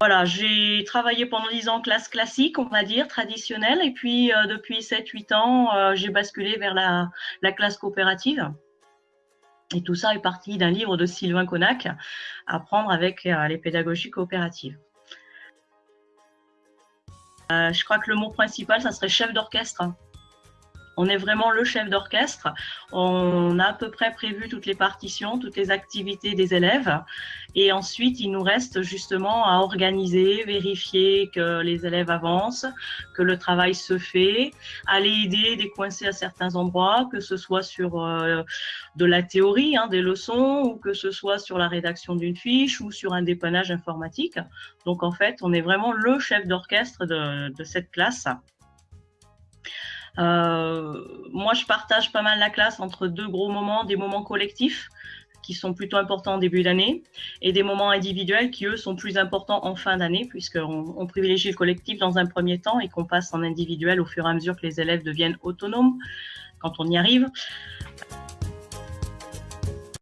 voilà, j'ai travaillé pendant 10 ans en classe classique, on va dire, traditionnelle, et puis euh, depuis 7-8 ans, euh, j'ai basculé vers la, classe coopérative. Et tout ça est parti d'un livre de Sylvain Connac, Apprendre avec euh, les pédagogies coopératives. je crois que le mot principal, ça serait chef d'orchestre. On est vraiment le chef d'orchestre. On a à peu près prévu toutes les partitions, toutes les activités des élèves. Et ensuite, il nous reste justement à organiser, vérifier que les élèves avancent, que le travail se fait, aller aider, décoincer à certains endroits, que ce soit sur euh, de la théorie, hein, des leçons, ou que ce soit sur la rédaction d'une fiche ou sur un dépannage informatique. Donc en fait, on est vraiment le chef d'orchestre de, de cette classe. Euh, moi, je partage pas mal la classe entre deux gros moments, des moments collectifs qui sont plutôt importants en début d'année et des moments individuels qui, eux, sont plus importants en fin d'année puisqu'on on privilégie le collectif dans un premier temps et qu'on passe en individuel au fur et à mesure que les élèves deviennent autonomes quand on y arrive.